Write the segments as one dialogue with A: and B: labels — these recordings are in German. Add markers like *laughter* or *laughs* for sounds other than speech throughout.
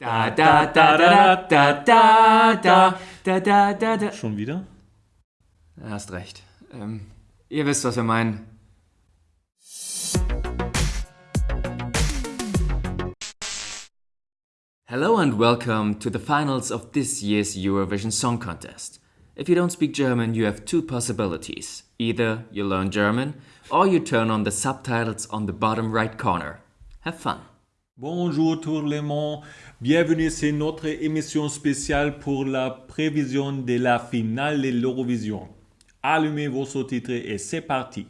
A: Da da da da da da da da da da da.
B: Schon wieder?
A: Hast recht. Ähm, ihr wisst, was wir meinen. Hello and welcome to the finals of this year's Eurovision Song Contest. If you don't speak German, you have two possibilities. Either you learn German or you turn on the subtitles on the bottom right corner. Have fun.
B: Bonjour tout le monde, bienvenue c'est notre émission spéciale pour la prévision de la finale de l'Eurovision. Allumez vos sous-titres et c'est parti.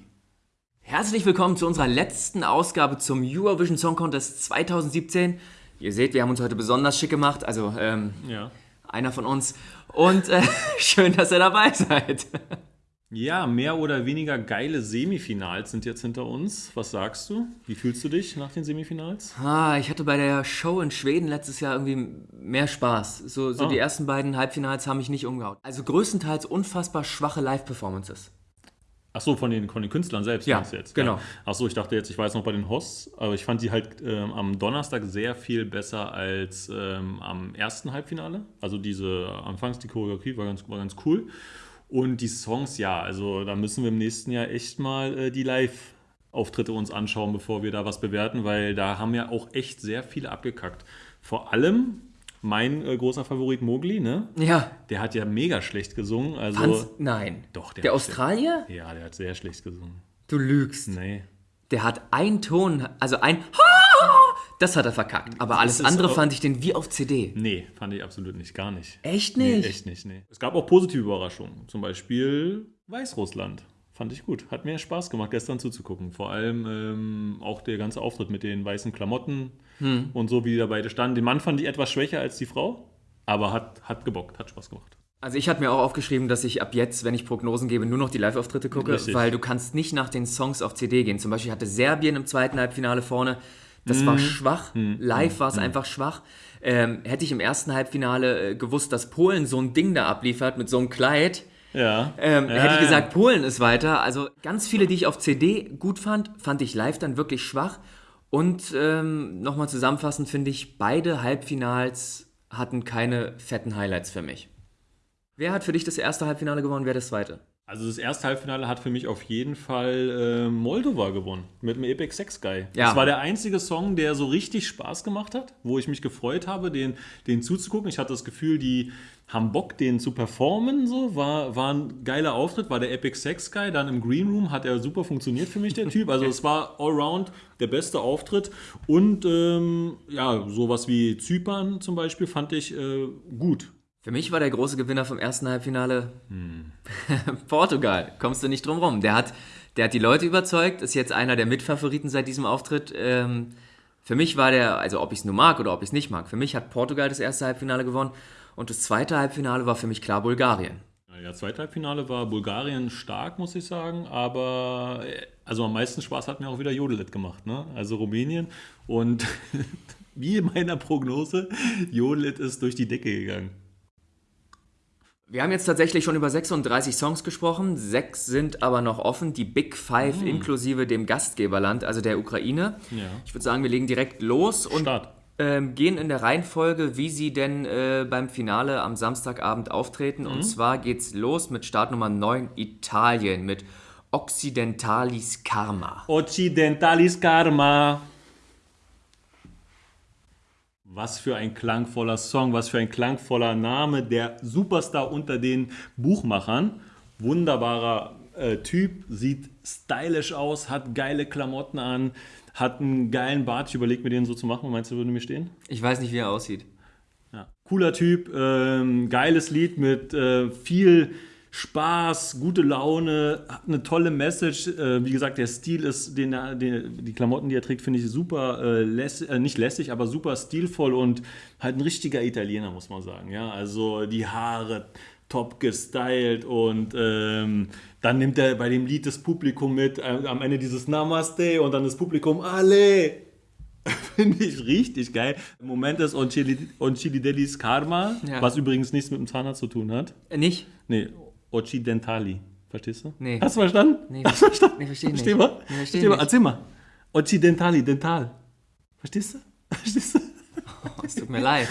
A: Herzlich willkommen zu unserer letzten Ausgabe zum Eurovision Song Contest 2017. Ihr seht, wir haben uns heute besonders schick gemacht, also ähm,
B: Ja.
A: einer von uns. Und äh, *laughs* schön, dass ihr dabei seid.
B: Ja, mehr oder weniger geile Semifinals sind jetzt hinter uns. Was sagst du? Wie fühlst du dich nach den Semifinals?
A: Ah, ich hatte bei der Show in Schweden letztes Jahr irgendwie mehr Spaß. So, so
B: Ah.
A: die ersten beiden Halbfinals haben mich nicht umgehauen. Also größtenteils unfassbar schwache Live-Performances.
B: Ach so, von den, von den Künstlern selbst
A: Ja,
B: jetzt?
A: genau.
B: Ach so, ich dachte jetzt, ich jetzt noch bei den Hosts, aber ich fand die halt ähm, am Donnerstag sehr viel besser als ähm, am ersten Halbfinale. Also diese, anfangs die Choreografie war ganz, war ganz cool. Und die Songs, ja, also da müssen wir im nächsten Jahr echt mal äh, die Live-Auftritte uns anschauen, bevor wir da was bewerten, weil da haben ja auch echt sehr viele abgekackt. Vor allem mein äh, großer Favorit Mowgli, ne?
A: Ja,
B: Der hat ja mega schlecht gesungen. Also,
A: nein.
B: Doch, der
A: Der Australier?
B: ja, der hat sehr schlecht gesungen.
A: Du lügst.
B: Nee.
A: Der hat einen Ton, also ein das hat er verkackt. Aber alles andere fand ich den wie auf CD.
B: Nee, fand ich absolut nicht, gar nicht.
A: Echt
B: Nee,
A: nicht?
B: echt nicht, nee. Es gab auch positive Überraschungen. Zum Beispiel Weißrussland. Fand ich gut. Hat mir Spaß gemacht, gestern zuzugucken. Vor allem ähm, auch der ganze Auftritt mit den weißen Klamotten
A: Hm.
B: und so, wie die da beide standen. Den Mann fand ich etwas schwächer als die Frau, aber hat, hat gebockt, hat Spaß gemacht.
A: Also ich habe mir auch aufgeschrieben, dass ich ab jetzt, wenn ich Prognosen gebe, nur noch die Live-Auftritte gucke,
B: Richtig.
A: weil du kannst nicht nach den Songs auf CD gehen. Zum Beispiel hatte Serbien im zweiten Halbfinale vorne, das war schwach, live war es einfach schwach. Ähm, hätte ich im ersten Halbfinale äh, gewusst, dass Polen so ein Ding da abliefert mit so einem Kleid,
B: Ja.
A: ähm,
B: Ja,
A: hätte ich gesagt, Polen ist weiter. Also ganz viele, die ich auf CD gut fand, fand ich live dann wirklich schwach. Und ähm, nochmal zusammenfassend finde ich, beide Halbfinals hatten keine fetten Highlights für mich. Wer hat für dich das erste Halbfinale gewonnen, wer das zweite?
B: Also das erste Halbfinale hat für mich auf jeden Fall äh, Moldova gewonnen mit dem Epic Sex Guy.
A: Ja.
B: Das war der einzige Song, der so richtig Spaß gemacht hat, wo ich mich gefreut habe, den, den zuzugucken. Ich hatte das Gefühl, die haben Bock, den zu performen. So war, war ein geiler Auftritt, war der Epic Sex Guy. Dann im Green Room hat er super funktioniert für mich, der Typ. Also es war allround der beste Auftritt. Und ähm, ja, sowas wie Zypern zum Beispiel fand ich äh, gut.
A: Für mich war der große Gewinner vom ersten Halbfinale *laughs* Portugal. Kommst du nicht drum rum. Der hat, der hat die Leute überzeugt, ist jetzt einer der Mitfavoriten seit diesem Auftritt. Ähm, für mich war der, also ob ich es nur mag oder ob ich es nicht mag, für mich hat Portugal das erste Halbfinale gewonnen und das zweite Halbfinale war für mich klar Bulgarien.
B: Ja, zweite Halbfinale war Bulgarien stark, muss ich sagen, aber äh, also am meisten Spaß hat mir auch wieder Jodelit gemacht, ne? Also Rumänien und *laughs* wie in meiner Prognose, Jodelit ist durch die Decke gegangen.
A: Wir haben jetzt tatsächlich schon über 36 Songs gesprochen, sechs sind aber noch offen, die Big Five inklusive dem Gastgeberland, also der Ukraine.
B: Ja.
A: Ich würde sagen, wir legen direkt los und ähm, gehen in der Reihenfolge, wie sie denn äh, beim Finale am Samstagabend auftreten. Und zwar geht's los mit Startnummer 9 Italien mit Occidentalis Karma.
B: Occidentalis Karma. Was für ein klangvoller Song, was für ein klangvoller Name. Der Superstar unter den Buchmachern. Wunderbarer äh, Typ, sieht stylisch aus, hat geile Klamotten an, hat einen geilen Bart. Ich überlege mir den so zu machen. Meinst du, würde mir stehen?
A: Ich weiß nicht, wie er aussieht.
B: Ja. Cooler Typ, ähm, geiles Lied mit äh, viel Spaß, gute Laune, hat eine tolle Message. Äh, wie gesagt, der Stil ist, den, den, die Klamotten, die er trägt, finde ich super, äh, läss, äh, nicht lässig, aber super stilvoll und halt ein richtiger Italiener, muss man sagen. Ja, also die Haare top gestylt und ähm, dann nimmt er bei dem Lied das Publikum mit, äh, am Ende dieses Namaste und dann das Publikum Ale. *laughs* Finde ich richtig geil. Im Moment ist Oncilidelis Karma,
A: Ja.
B: was übrigens nichts mit dem Zahnarzt zu tun hat.
A: Äh, nicht?
B: Nee, Occidentali. Verstehst du?
A: Nee.
B: Hast du verstanden?
A: Nee,
B: Hast du verstanden?
A: nee, verstehe nicht.
B: Versteh mal?
A: Nee, verstehe
B: Versteh mal? Erzähl mal. Occidentali, dental. Verstehst du? *laughs* Verstehst du?
A: es tut mir leid.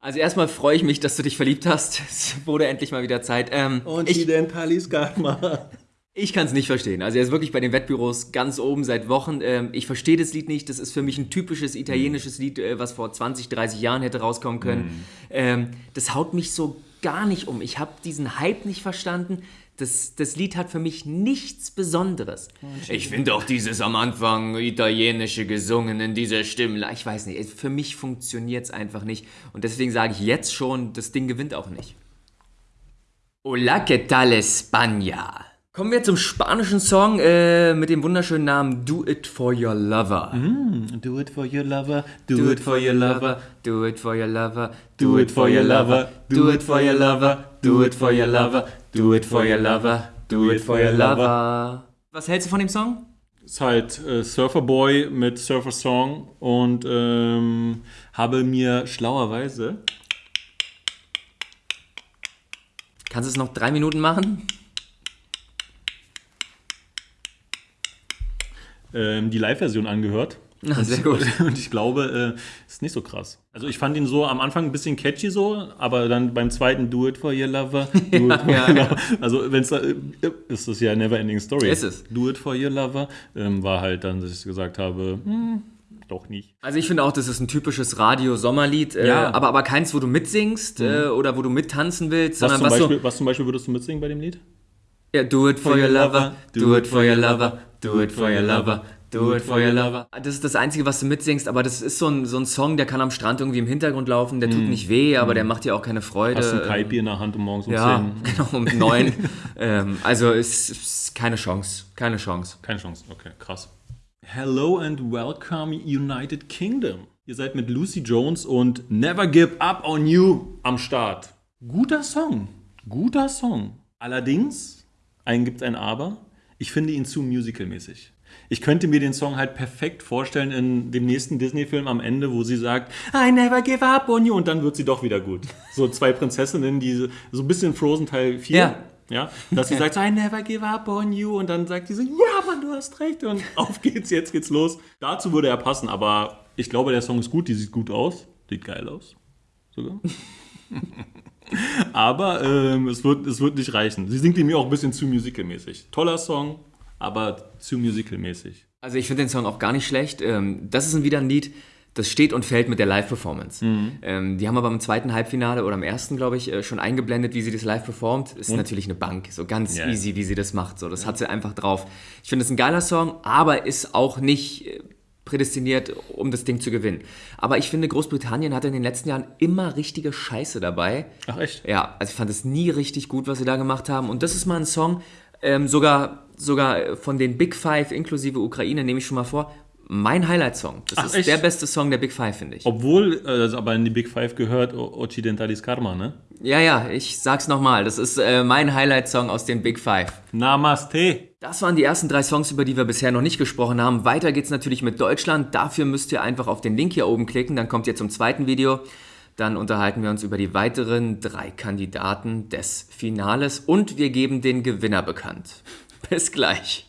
A: Also erstmal freue ich mich, dass du dich verliebt hast. Es wurde endlich mal wieder Zeit. Ähm,
B: Occidentalis Karma.
A: ich kann es nicht verstehen. Also er ist wirklich bei den Wettbüros ganz oben seit Wochen. Ähm, ich verstehe das Lied nicht. Das ist für mich ein typisches italienisches Lied, äh, was vor 20, 30 Jahren hätte rauskommen können. Ähm, das haut mich so gar nicht um. Ich habe diesen Hype nicht verstanden. Das, das Lied hat für mich nichts Besonderes. Ich finde auch dieses am Anfang italienische gesungen in dieser Stimme. Ich weiß nicht, für mich funktioniert es einfach nicht. Und deswegen sage ich jetzt schon, das Ding gewinnt auch nicht. Hola, ¿qué tal España? Kommen wir zum spanischen Song äh, mit dem wunderschönen Namen Do It For Your Lover.
B: Do it for your lover,
A: Do it for your lover, do it for your lover, do it for your lover, do it for your lover, do it for your lover, do it for your lover, do it for your lover. Was hältst du von dem Song?
B: Ist halt äh, Surfer Boy mit Surfer Song und ähm, habe mir schlauerweise
A: Kannst du es noch drei Minuten machen?
B: Ähm, die Live-Version angehört.
A: Ah, sehr gut. *laughs*
B: Und ich glaube, äh, ist nicht so krass. Also ich fand ihn so am Anfang ein bisschen catchy so, aber dann beim zweiten Do it for your lover. *laughs* Do it for
A: ja,
B: your lover. Also wenn es da, äh, ist das ja never ending story.
A: Ist es.
B: Do it for your lover ähm, war halt dann, dass ich gesagt habe, hm, doch nicht.
A: Also ich finde auch, das ist ein typisches Radio-Sommerlied, äh,
B: Ja.
A: aber, aber keins, wo du mitsingst äh, oder wo du mittanzen willst,
B: Was
A: sondern
B: zum,
A: was
B: Beispiel,
A: so,
B: was zum Beispiel würdest du mitsingen bei dem Lied?
A: Ja, do it for your lover, do it for your lover, do it for your lover, do it for your lover. Das ist das Einzige, was du mitsingst, aber das ist so ein, so ein Song, der kann am Strand irgendwie im Hintergrund laufen, der tut nicht weh, aber der macht dir auch keine Freude.
B: Hast ein Kaipi in der Hand um morgens um
A: Ja,
B: 10? *laughs*
A: genau, um neun. *laughs* ähm, also es ist keine Chance, keine Chance.
B: Keine Chance, okay, krass. Hello and welcome United Kingdom. Ihr seid mit Lucy Jones und Never Give Up on You am Start. Guter Song, guter Song. Allerdings, ein gibt ein Aber, ich finde ihn zu musicalmäßig. Ich könnte mir den Song halt perfekt vorstellen in dem nächsten Disney-Film am Ende, wo sie sagt, I never give up on you und dann wird sie doch wieder gut. So zwei Prinzessinnen, die so ein bisschen Frozen Teil 4.
A: Ja.
B: Ja, dass sie sagt, I never give up on you und dann sagt sie so, ja, Mann, du hast recht und *laughs* auf geht's, jetzt geht's los. Dazu würde er passen, aber ich glaube, der Song ist gut, die sieht gut aus, sieht geil aus, sogar. *laughs* aber ähm, es, wird, es wird nicht reichen. Sie singt ihn mir auch ein bisschen zu musicalmäßig. Toller Song, aber zu musicalmäßig.
A: Also ich finde den Song auch gar nicht schlecht. Ähm, das ist ein- wieder ein Lied, das steht und fällt mit der Live-Performance. Ähm, die haben aber im zweiten Halbfinale oder im ersten, glaube ich, äh, schon eingeblendet, wie sie das live performt. Ist natürlich eine Bank, so ganz
B: Ja.
A: easy, wie sie das macht. So, das hat sie einfach drauf. Ich finde es ein geiler Song, aber ist auch nicht äh, prädestiniert, um das Ding zu gewinnen. Aber ich finde, Großbritannien hatte in den letzten Jahren immer richtige Scheiße dabei.
B: Ach echt?
A: Ja, also ich fand es nie richtig gut, was sie da gemacht haben. Und das ist mal ein Song, ähm, sogar, sogar von den Big Five inklusive Ukraine, nehme ich schon mal vor, mein Highlight-Song. Das
B: Ach,
A: ist
B: echt?
A: der beste Song der Big Five, finde ich.
B: Obwohl, äh, das aber in die Big Five gehört, Occidentalis Karma, ne?
A: Ja, ja, ich sag's nochmal. Das ist äh, mein Highlight-Song aus den Big Five.
B: Namaste.
A: Das waren die ersten drei Songs, über die wir bisher noch nicht gesprochen haben. Weiter geht's natürlich mit Deutschland. Dafür müsst ihr einfach auf den Link hier oben klicken. Dann kommt ihr zum zweiten Video. Dann unterhalten wir uns über die weiteren drei Kandidaten des Finales und wir geben den Gewinner bekannt. *laughs* Bis gleich.